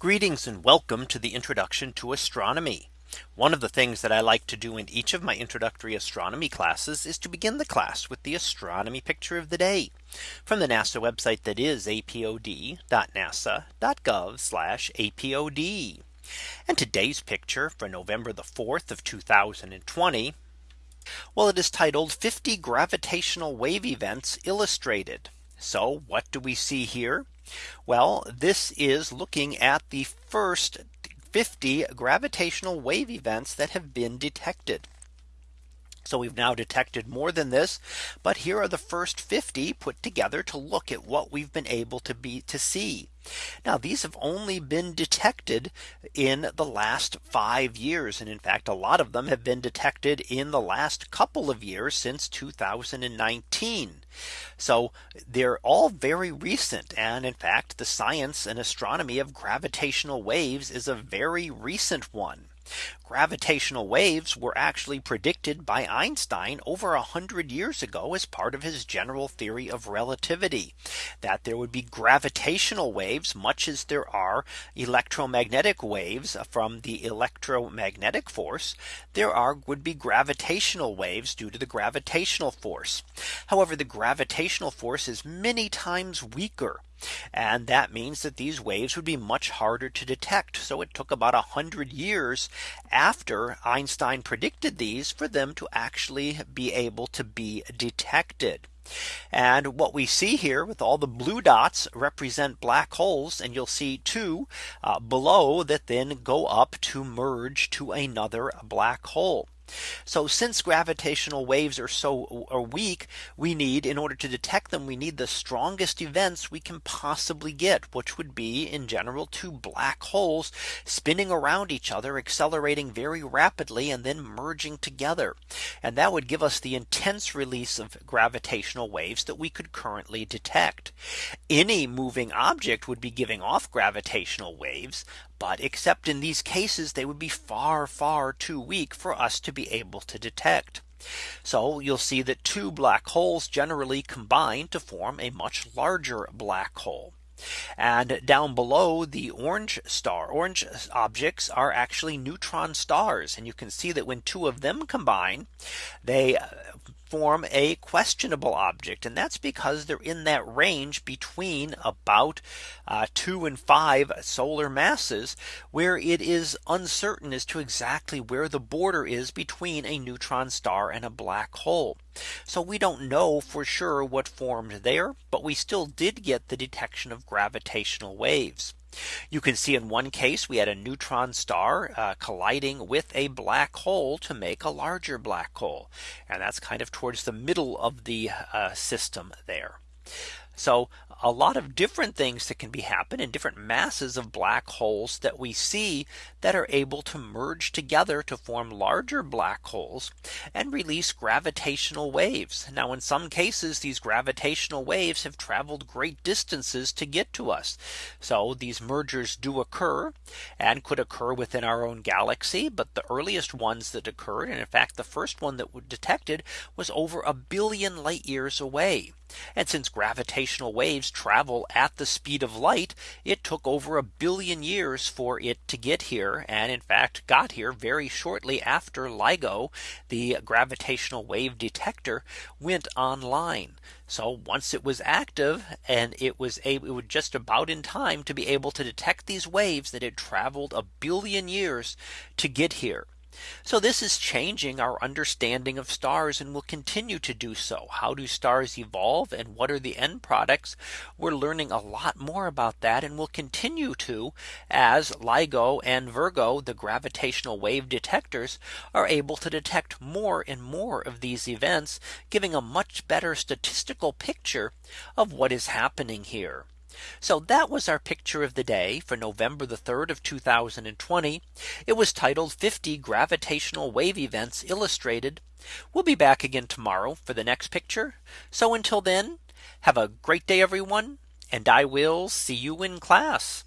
Greetings and welcome to the introduction to astronomy. One of the things that I like to do in each of my introductory astronomy classes is to begin the class with the astronomy picture of the day from the NASA website that is apod.nasa.gov apod. And today's picture for November the 4th of 2020. Well, it is titled 50 gravitational wave events illustrated. So what do we see here? Well, this is looking at the first 50 gravitational wave events that have been detected. So we've now detected more than this. But here are the first 50 put together to look at what we've been able to be to see. Now these have only been detected in the last five years. And in fact, a lot of them have been detected in the last couple of years since 2019. So they're all very recent. And in fact, the science and astronomy of gravitational waves is a very recent one. Gravitational waves were actually predicted by Einstein over a hundred years ago as part of his general theory of relativity that there would be gravitational waves much as there are electromagnetic waves from the electromagnetic force there are would be gravitational waves due to the gravitational force. However, the gravitational force is many times weaker and that means that these waves would be much harder to detect. So it took about a hundred years after Einstein predicted these for them to actually be able to be detected. And what we see here with all the blue dots represent black holes. And you'll see two uh, below that then go up to merge to another black hole. So since gravitational waves are so are weak, we need in order to detect them, we need the strongest events we can possibly get, which would be in general two black holes spinning around each other, accelerating very rapidly and then merging together. And that would give us the intense release of gravitational waves that we could currently detect. Any moving object would be giving off gravitational waves, but except in these cases, they would be far, far too weak for us to be able to detect. So you'll see that two black holes generally combine to form a much larger black hole. And down below the orange star orange objects are actually neutron stars. And you can see that when two of them combine, they form a questionable object. And that's because they're in that range between about uh, two and five solar masses where it is uncertain as to exactly where the border is between a neutron star and a black hole. So we don't know for sure what formed there, but we still did get the detection of gravitational waves. You can see in one case we had a neutron star uh, colliding with a black hole to make a larger black hole. And that's kind of towards the middle of the uh, system there. So a lot of different things that can be happen in different masses of black holes that we see that are able to merge together to form larger black holes and release gravitational waves. Now in some cases these gravitational waves have traveled great distances to get to us. So these mergers do occur and could occur within our own galaxy. But the earliest ones that occurred and in fact the first one that was detected was over a billion light years away. And since gravitational waves travel at the speed of light, it took over a billion years for it to get here. And in fact, got here very shortly after LIGO, the gravitational wave detector went online. So once it was active and it was a, it was just about in time to be able to detect these waves that had traveled a billion years to get here. So this is changing our understanding of stars and will continue to do so. How do stars evolve and what are the end products? We're learning a lot more about that and will continue to as LIGO and Virgo, the gravitational wave detectors are able to detect more and more of these events, giving a much better statistical picture of what is happening here. So that was our picture of the day for November the 3rd of 2020. It was titled 50 gravitational wave events illustrated. We'll be back again tomorrow for the next picture. So until then, have a great day, everyone. And I will see you in class.